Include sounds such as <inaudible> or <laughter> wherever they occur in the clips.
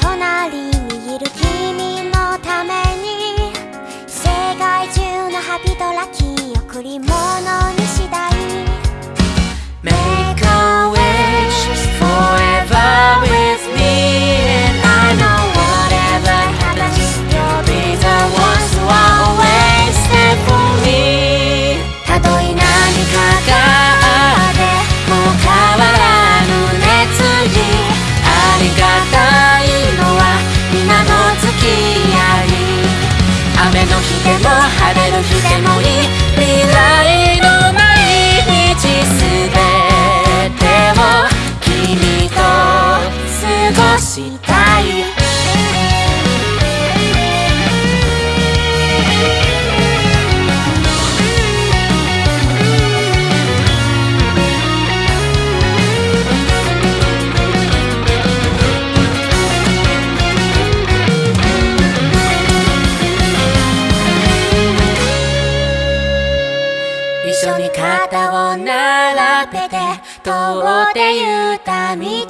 隣にいる君ゆた道に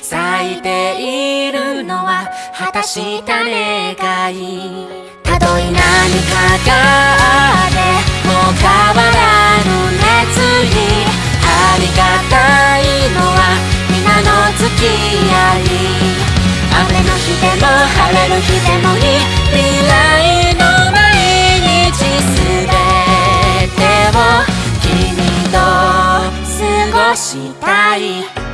咲いているのは果たした願いたどい何かがあってもう変わらぬ熱意ありがたいのは皆の付き合い。雨の日でも晴れる日でもいい。未来したい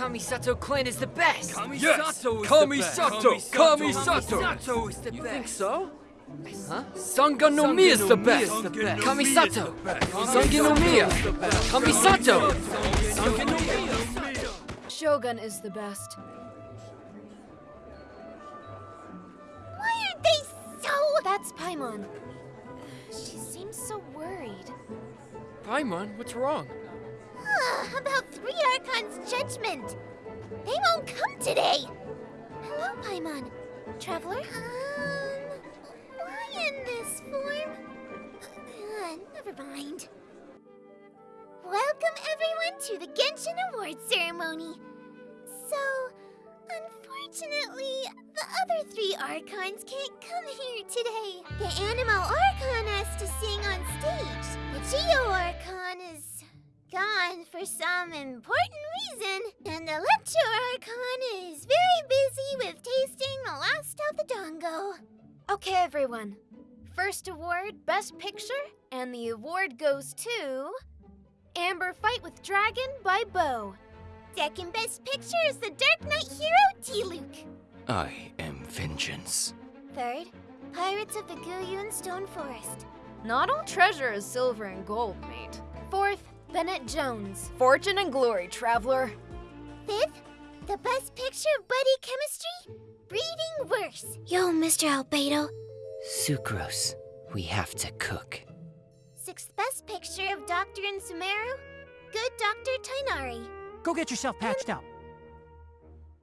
Kamisato Clan is the best! Yes! Kamisato is Kamisato! the best! Kamisato! Kamisato is the You best! think so? Huh? Sanga no Mi is the best! Sanga no Kamisato! Sanga no Mi! Kamisato! Sanga no Mi! Shogun is the best. Why are they so. That's Paimon. She seems so worried. Paimon, what's wrong? Ugh, about Three Archons' judgment. They won't come today. Hello, Paimon. Traveler? Um, why in this form? Uh, never mind. Welcome, everyone, to the Genshin Awards ceremony. So, unfortunately, the other three Archons can't come here today. The Anemo Archon has to sing on stage. The Geo Archon is gone for some important reason, and the Electro Archon is very busy with tasting the last of the Dango. Okay, everyone. First award, Best Picture, and the award goes to. Amber Fight with Dragon by Bo. Second best picture is the Dark Knight hero Diluc. I am vengeance. Third, Pirates of the Guyun Stone Forest. Not all treasure is silver and gold, mate. Fourth, Bennett Jones. Fortune and glory, traveler. Fifth, the best picture of buddy chemistry, Breeding Worse. Yo, Mr. Albedo. Sucrose, we have to cook. Sixth best picture of Doctor and Sumeru, Good Dr. Tighnari. Go get yourself patched up.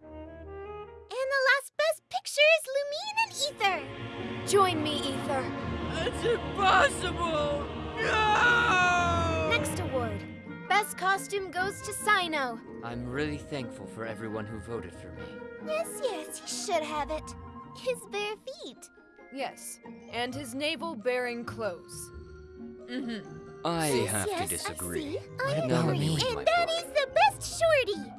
And the last best picture is Lumine and Aether. Join me, Aether. That's impossible! No! Next award, Best Costume goes to Cyno. I'm really thankful for everyone who voted for me. Yes, yes, he should have it. His bare feet. Yes, and his navel-bearing clothes. Mm-hmm. I yes, have yes, to disagree. I, see. I about agree. And My that boy. is the best shorty.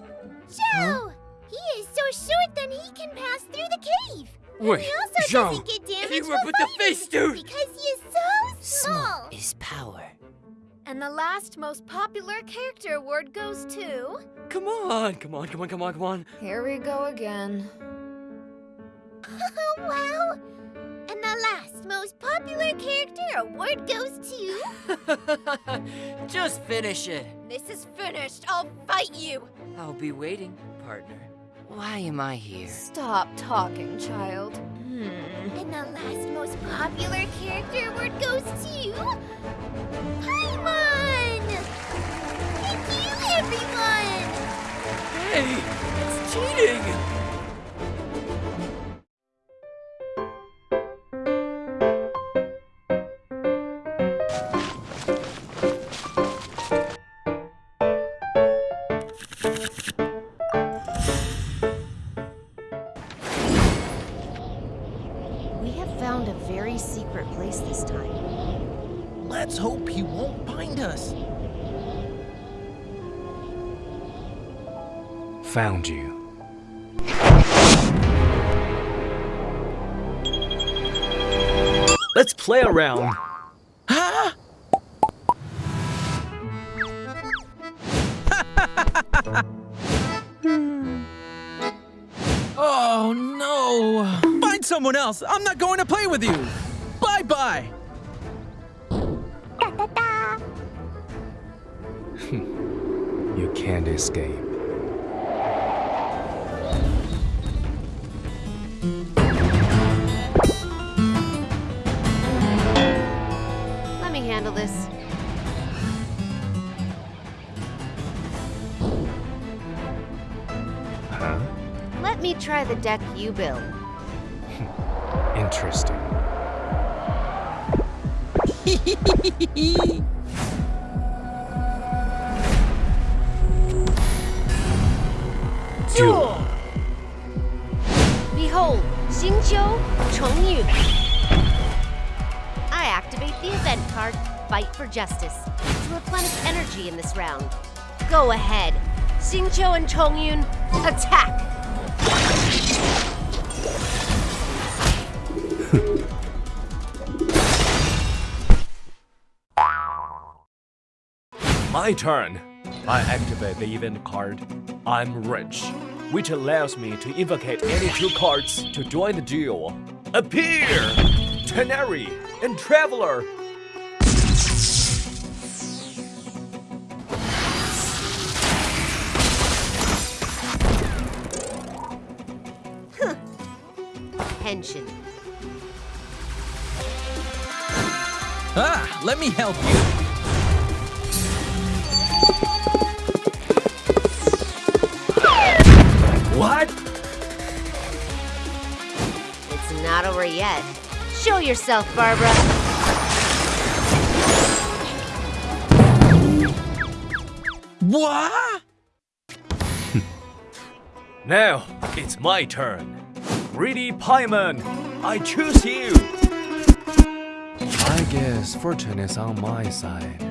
Joe! He is so short that he can pass through the cave. And Wait, he also Joe, doesn't get damaged you were while with the face, dude. Because he is so small! small. is power. And the last most popular character award goes to. Come on, come on, come on, come on, come on. Here we go again. Oh, <laughs> wow. And the last most popular character award goes to... <laughs> Just finish it. This is finished. I'll fight you. I'll be waiting, partner. Why am I here? Stop talking, child. Hmm. And the last most popular character award goes to... Paimon! Thank you, everyone! Hey, it's cheating! Found you. Let's play around. Huh? <laughs> oh no! Find someone else. I'm not going to play with you. Bye bye. <laughs> You can't escape. Handle this. Huh? Let me try the deck you built. <laughs> Interesting. <laughs> Duel! Behold, Xingqiu Chongyun. I Fight for Justice, to replenish energy in this round. Go ahead, Xingqiu and Chongyun, attack! <laughs> My turn. I activate the event card, I'm Rich, which allows me to invocate any two cards to join the duel. Appear! Tighnari and Traveler! Henshin. Ah, let me help you. What? It's not over yet. Show yourself, Barbara. What? <laughs> Now, it's my turn. Greedy Paimon, I choose you! I guess fortune is on my side.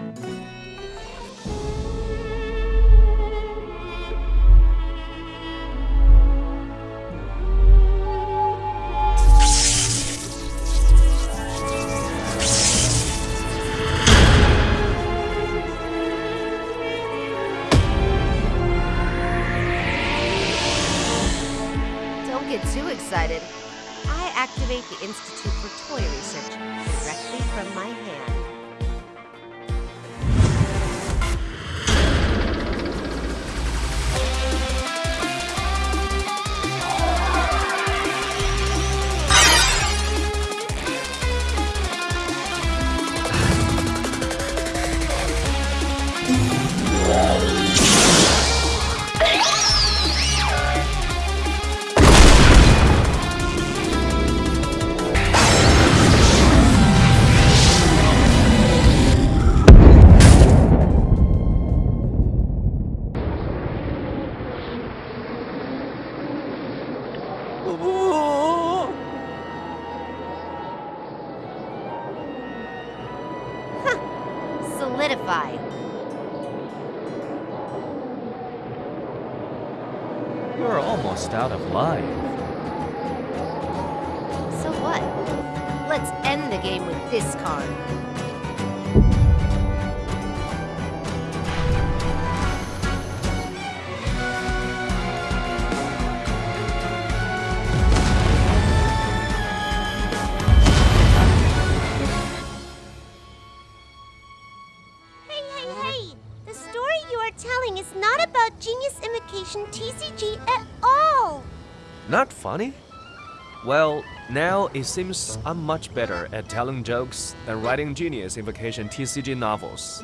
Now it seems I'm much better at telling jokes than writing Genius Invocation TCG novels.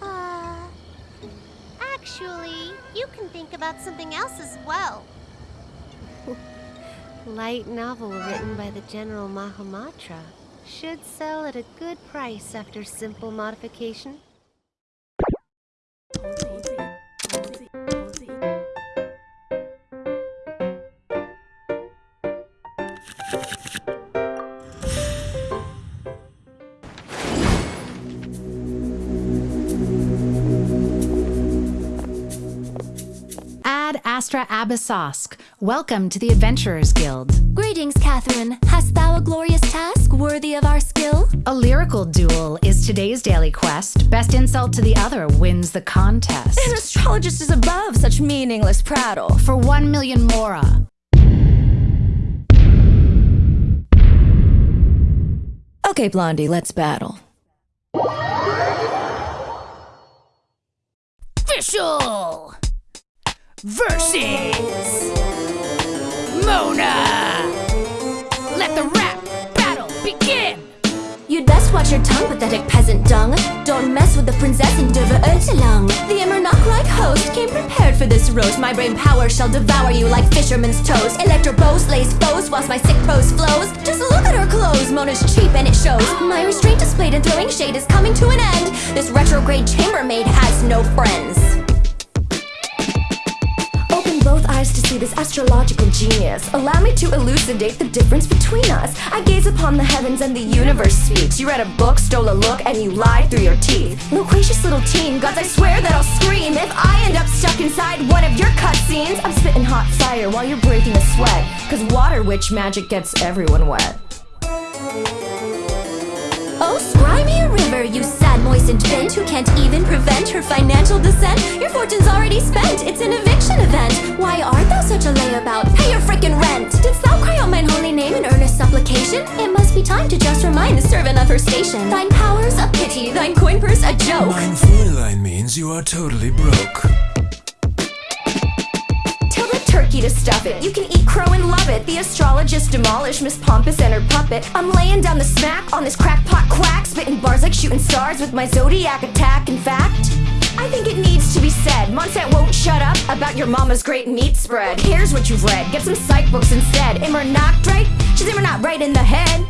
Uh. Actually, you can think about something else as well. <laughs> Light novel written by the General Mahamatra. Should sell at a good price after simple modification. Astra Abyssosque. Welcome to the Adventurers Guild. Greetings, Catherine. Hast thou a glorious task worthy of our skill? A lyrical duel is today's daily quest. Best insult to the other wins the contest. An astrologist is above such meaningless prattle. For one million mora. Okay, Blondie, let's battle. Fischl versus Mona. Let the rap battle begin. You'd best watch your tongue, pathetic peasant dung. Don't mess with the Prinzessin der Verurteilung. The Immernachtreich host came prepared for this roast. My brain power shall devour you like fisherman's toast. Electro bow slays foes whilst my sick prose flows. Just look at her clothes, Mona's cheap and it shows. My restraint displayed in throwing shade is coming to an end. This retrograde chambermaid has no friends. Both eyes to see this astrological genius. Allow me to elucidate the difference between us. I gaze upon the heavens and the universe speaks. You read a book, stole a look, and you lied through your teeth. Loquacious little teen, gods, I swear that I'll scream if I end up stuck inside one of your cutscenes. I'm spitting hot fire while you're breaking a sweat. Cause water witch magic gets everyone wet. Oh, river, you sad, moistened bent who can't even prevent her financial descent. Your fortune's already spent, it's an eviction event. Why art thou such a layabout? Pay your frickin' rent! Didst thou cry out mine holy name in earnest supplication? It must be time to just remind the servant of her station. Thine power's a pity, thine coin purse a joke. Mein Fräulein means you are totally broke. Turkey to stuff it. You can eat crow and love it. The astrologist demolished Miss Pompous and her puppet. I'm laying down the smack on this crackpot quack, spitting bars like shooting stars with my zodiac attack. In fact, I think it needs to be said. Mondstadt won't shut up about your mama's great meat spread. Here's what you've read. Get some psych books instead. Immernachtreich? She's immer not right in the head.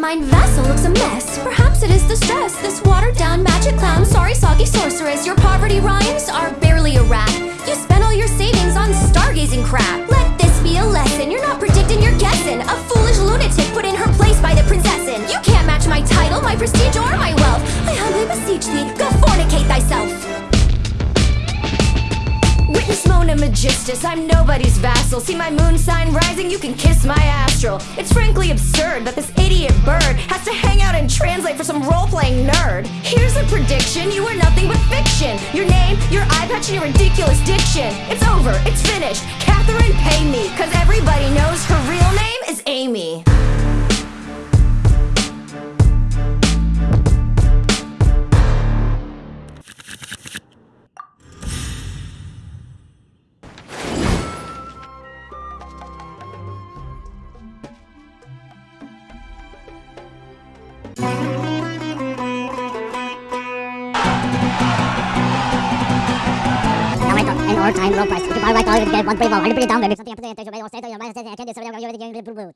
Mine vessel looks a mess. Perhaps it is the stress. This watered down magic clown. Sorry, soggy sorceress. Your poverty rhymes are crap. Let this be a lesson. You're not predicting, you're guessing. A foolish lunatic put in her place by the Prinzessin. You can't match my title, my prestige, or my wealth. I humbly beseech thee, go fornicate thyself. Witness Mona Megistus, I'm nobody's vassal. See my moon sign rising, you can kiss my astral. It's frankly absurd that this idiot bird has to hang out and translate for some role playing nerd. Here's a prediction you are nothing but fiction. Your name, your eye patch, and your ridiculous diction. It's over, it's finished. Catherine, pay me, cause everybody knows her real name is Amy. like all get one pretty ball, down, maybe something happened the state, your mind state, I can't do something.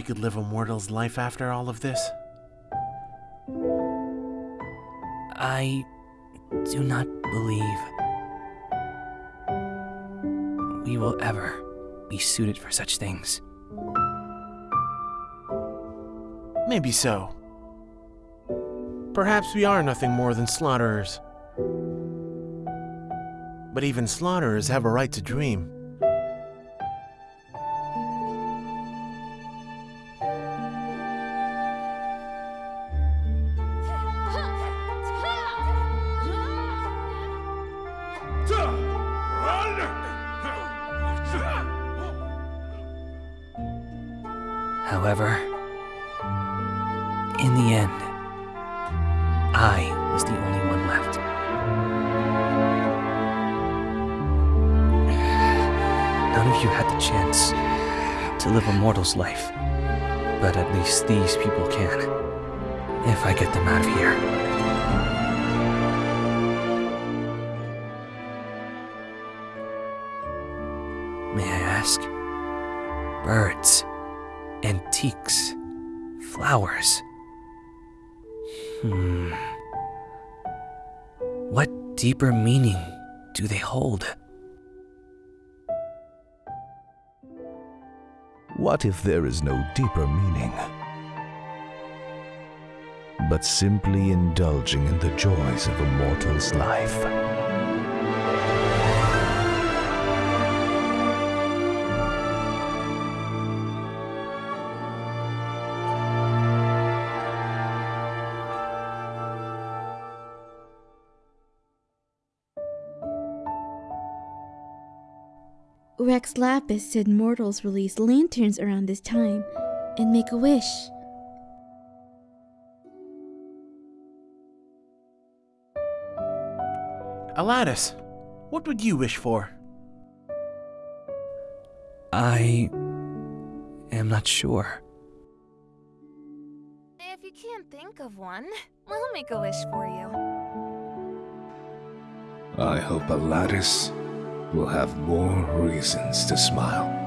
We could live a mortal's life after all of this? I do not believe we will ever be suited for such things. Maybe so. Perhaps we are nothing more than slaughterers. But even slaughterers have a right to dream. Mortal's life, but at least these people can, if I get them out of here. May I ask? Birds, antiques, flowers. Hmm. What deeper meaning do they hold? What if there is no deeper meaning? But simply indulging in the joys of a mortal's life. Rex Lapis said mortals release lanterns around this time and make a wish. Alatus, what would you wish for? I am not sure. If you can't think of one, we'll make a wish for you. I hope Alatus will have more reasons to smile.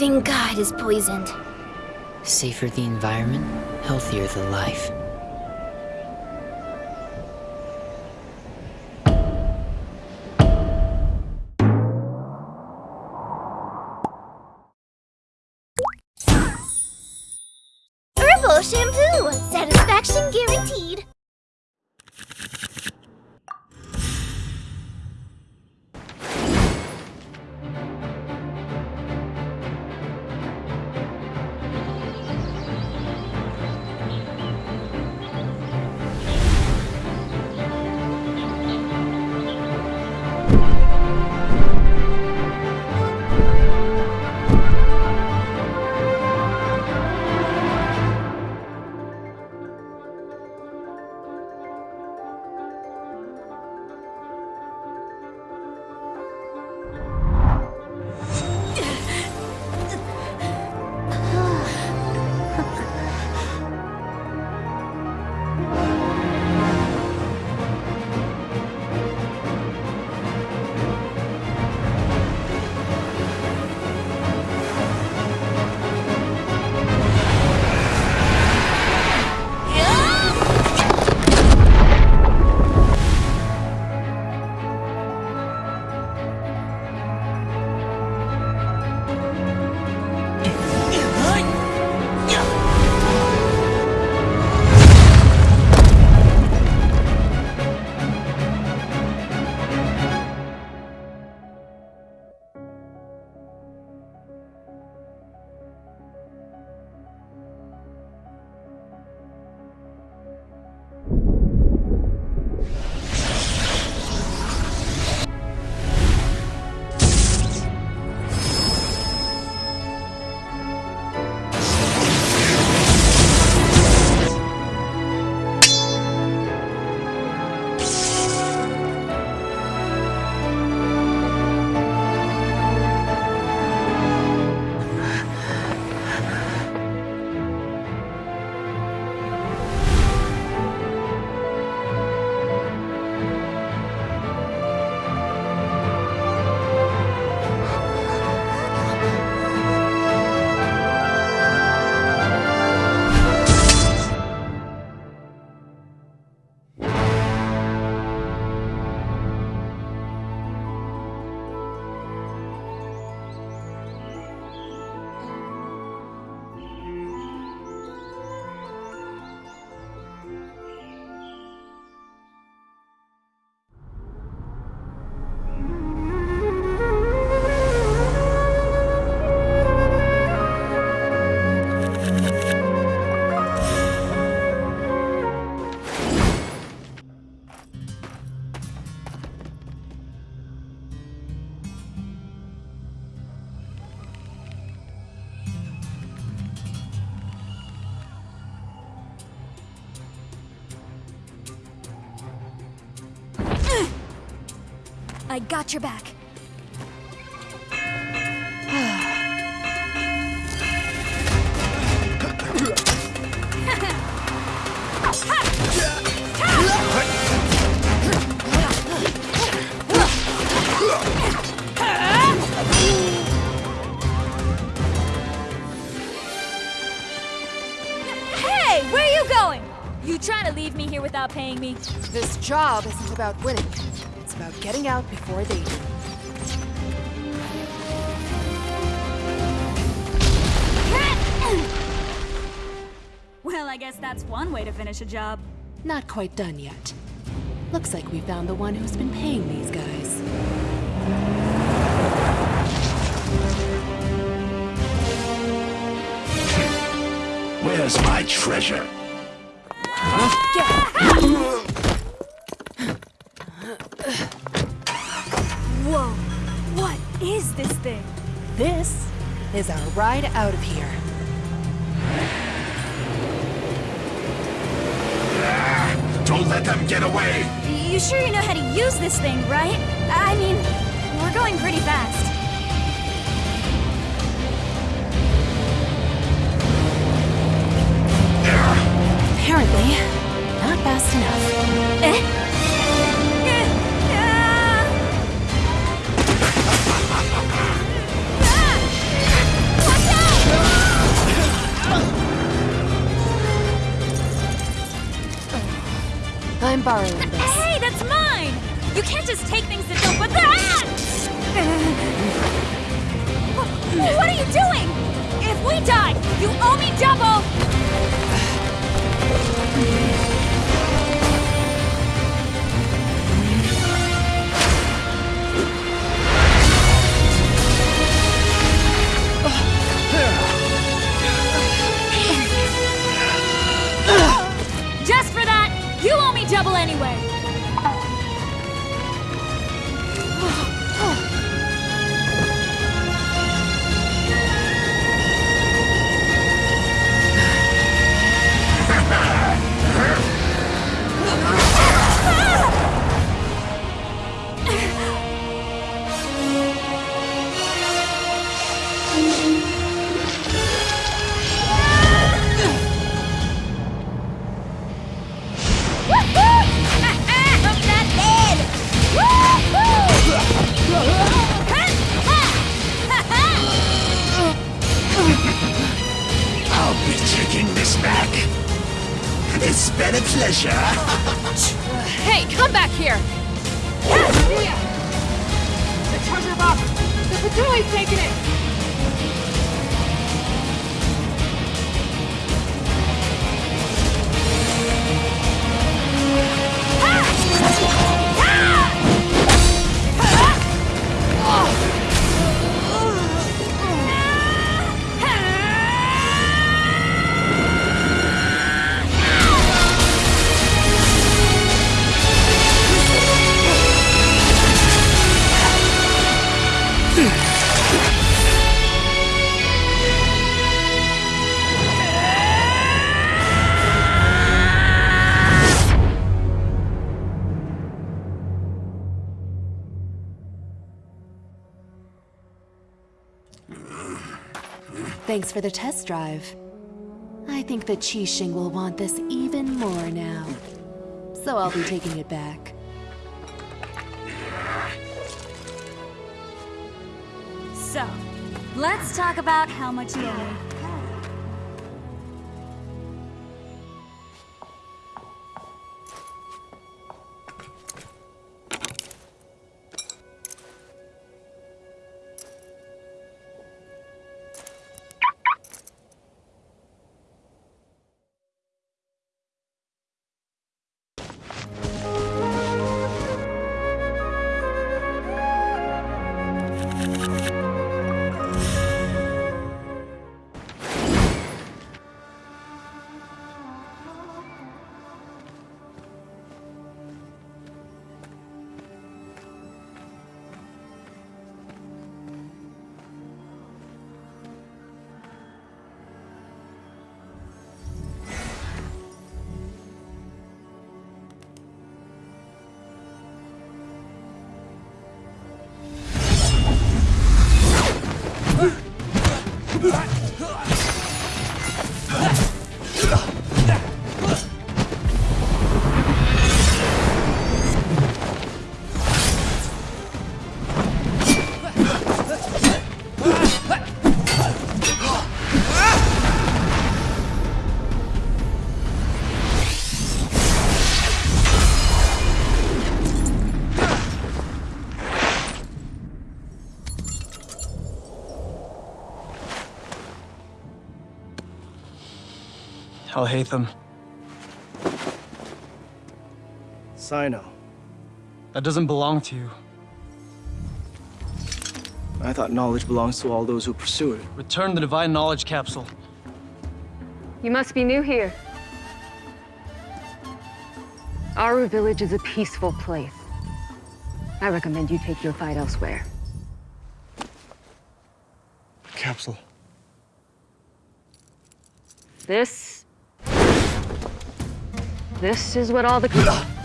Living god is poisoned. Safer the environment, healthier the life. Got your back. Hey, where are you going? You trying to leave me here without paying me? This job isn't about winning. It's about getting out before they do. Well, I guess that's one way to finish a job. Not quite done yet. Looks like we found the one who's been paying these guys. Where's my treasure? Is this thing? This is our ride out of here. Don't let them get away! You sure you know how to use this thing, right? I mean, we're going pretty fast. Apparently, not fast enough. Eh? I'm borrowing this. Hey, that's mine! You can't just take things that don't but ah! <laughs> that! What are you doing? If we die, you owe me double! Thanks for the test drive. I think that Qixing will want this even more now. So I'll be taking it back. So, let's talk about how much you owe me. Alhaitham. Cyno. That doesn't belong to you. I thought knowledge belongs to all those who pursue it. Return the divine knowledge capsule. You must be new here. Aaru village is a peaceful place. I recommend you take your fight elsewhere. Capsule. This... This is what all the...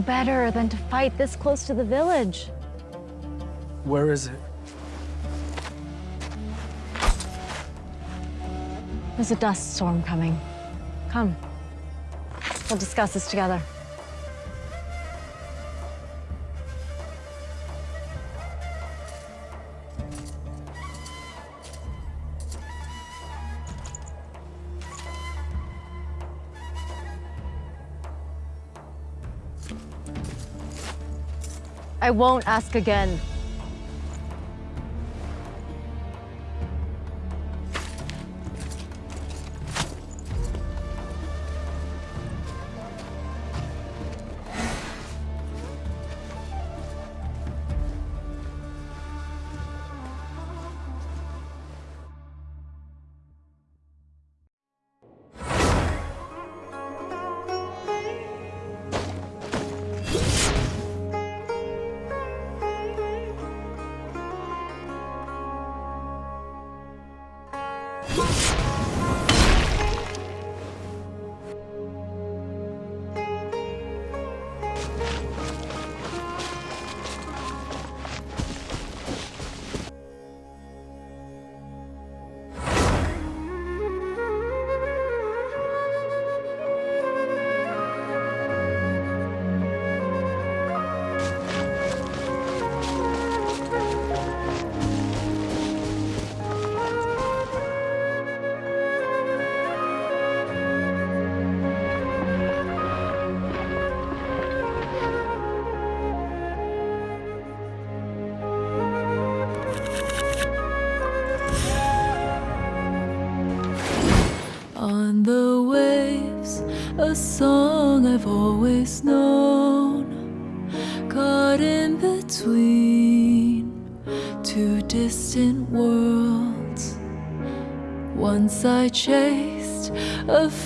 better than to fight this close to the village. Where is it? There's a dust storm coming. Come. We'll discuss this together. I won't ask again.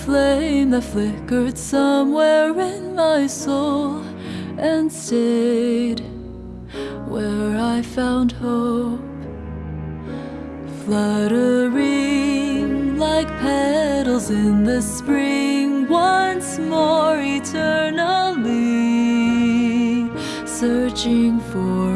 flame that flickered somewhere in my soul and stayed where I found hope. Fluttering like petals in the spring, once more eternally searching for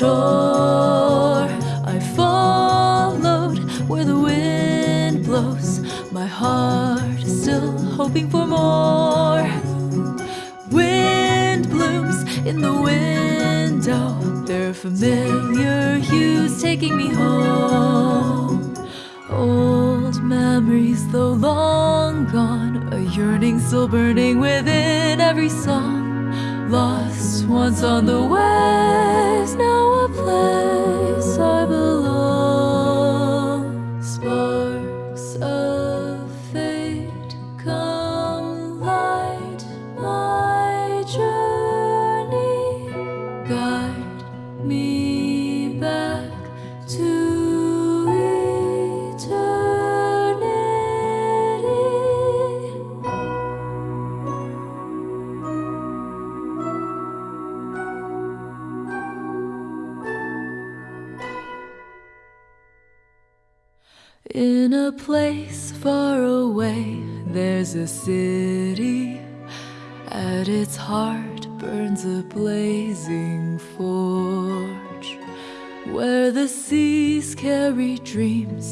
yo.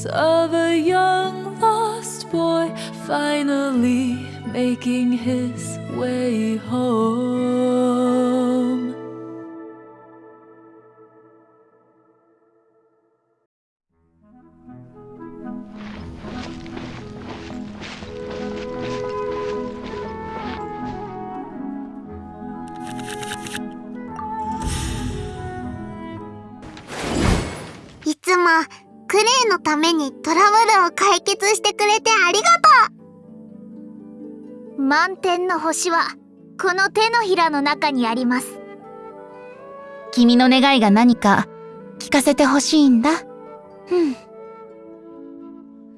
So めにトラブルを解決してくれてありがとう。満天の星はこの手のひらの中にあります。君の願いが何か聞かせてほしいんだ？うん。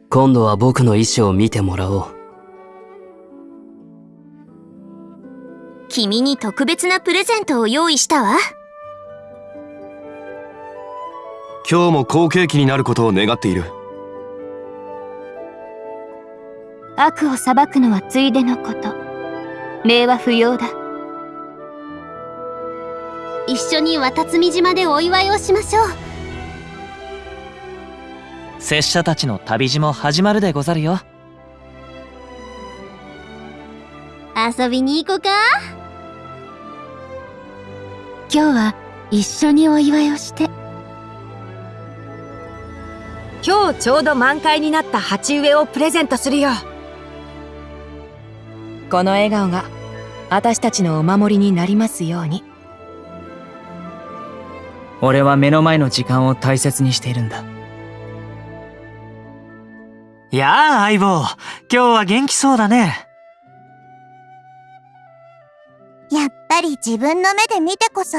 今度は僕の意思を見てもらおう。君に特別なプレゼントを用意したわ今日も好景気になることを願っている。悪を裁くのはついでのこと。礼は不要だ。一緒に渡積島でお祝いをしましょう。拙者たちの旅路も始まるでござるよ。遊びに行こうか。今日は一緒にお祝いをして今日ちょうど満開になった鉢植えをプレゼントするよこの笑顔が私たちのお守りになりますように。俺は目の前の時間を大切にしているんだ。やあ相棒。今日は元気そうだね。やっぱり自分の目で見てこそ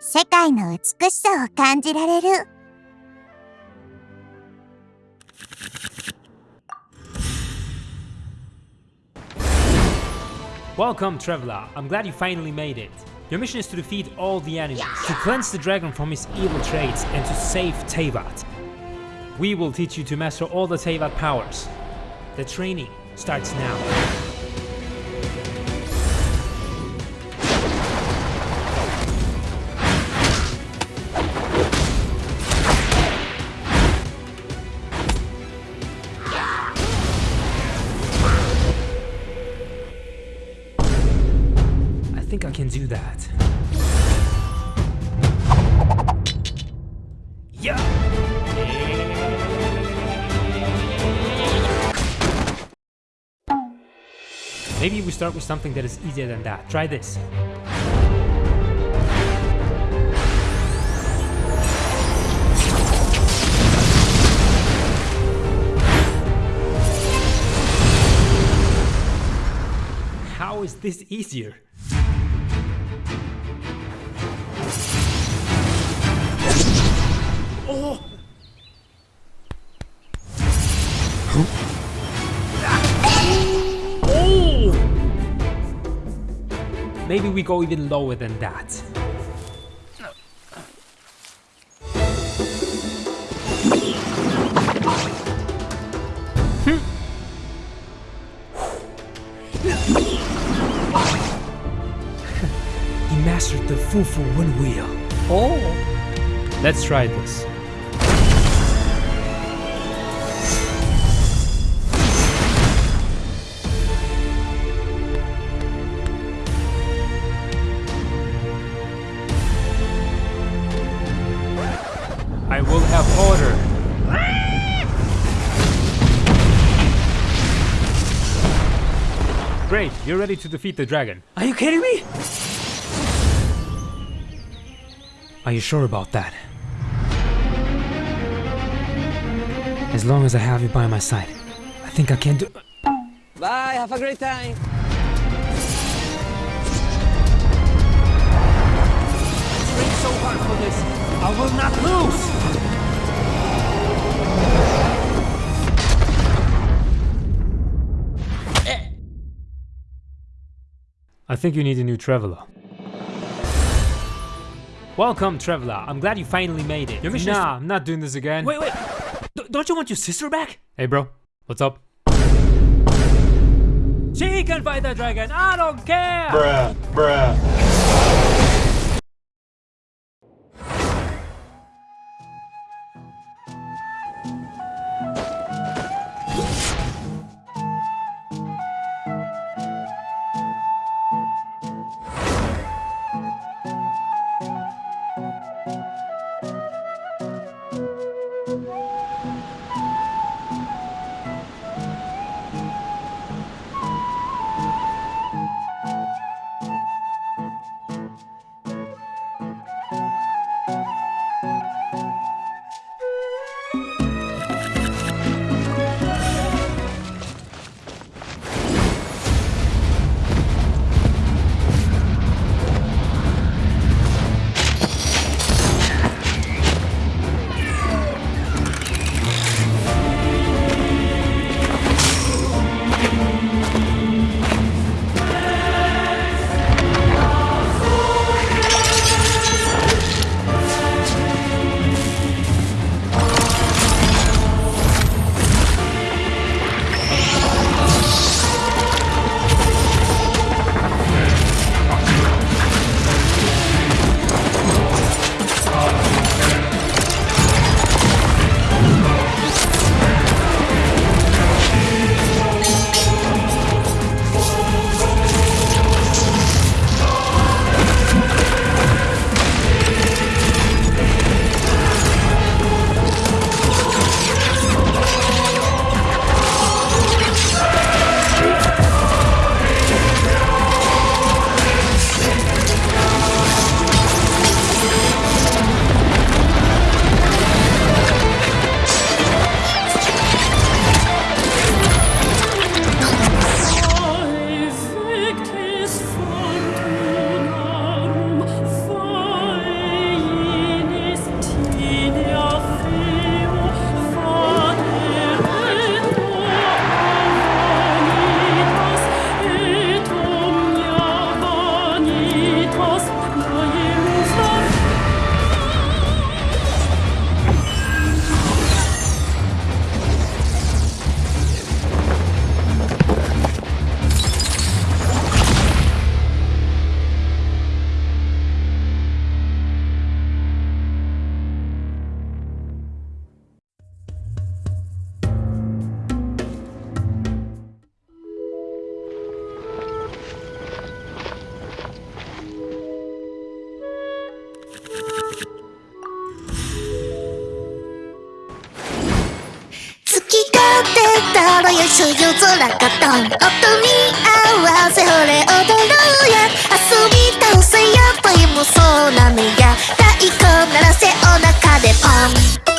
世界の美しさを感じられる Welcome, Traveler. I'm glad you finally made it. Your mission is to defeat all the enemies, to cleanse the dragon from his evil traits, and to save Teyvat. We will teach you to master all the Teyvat powers. The training starts now. Start with something that is easier than that. Try this. How is this easier? Maybe we go even lower than that. Hmm. <laughs> he mastered the Fufu Wind Wheel. Oh! Let's try this. You're ready to defeat the dragon. Are you kidding me? Are you sure about that? As long as I have you by my side, I think I can do. Bye, have a great time. Train so hard for this. I will not lose. I think you need a new traveler. Welcome, traveler. I'm glad you finally made it. Your mission is nah, to- I'm not doing this again. Wait, wait. D- don't you want your sister back? Hey, bro. What's up? She can fight the dragon. I don't care. Bruh, bruh. 緒夜空がどん音に合わせほれ踊ろうや遊び倒せや恋もそうなのや。太鼓鳴らせお腹でポン。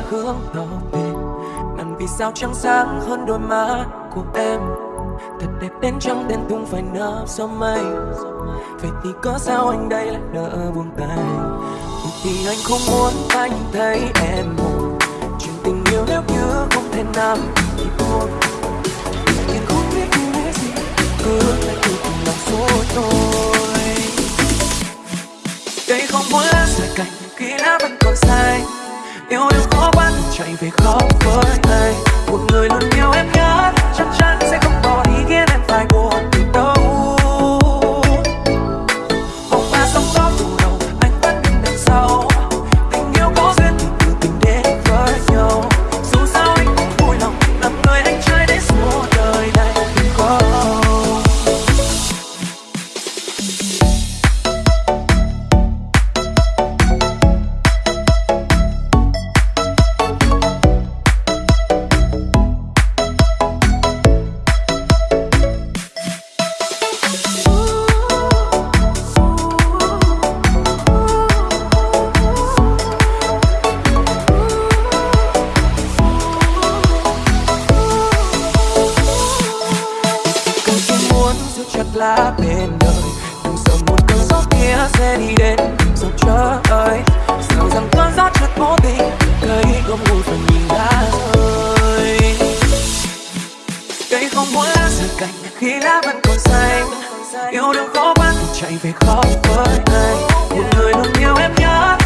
Vĩ hương tàu về. nằm vì sao trắng sáng hơn đôi má của em. Thật đẹp đến trắng đen tung phải nở gió mây. Vậy thì có sao anh đây lại nỡ buông tay? Vì anh không muốn anh thấy em một chuyện tình yêu nếu như không thể nằm thì buông. nhưng không biết như thế gì, cứ lại cứ cùng lòng số tôi cây không muốn lá rời cành khi lá vẫn còn xanh yêu đương khó bắt, chạy về khóc với thầy. Một người luôn yêu em nhất, chắc chắn sẽ không bỏ đi khiến Không muốn lá rơi cành Khi lá vẫn còn xanh. Yêu đương khó bắt chạy về khó với anh Một người luôn yêu em nhất.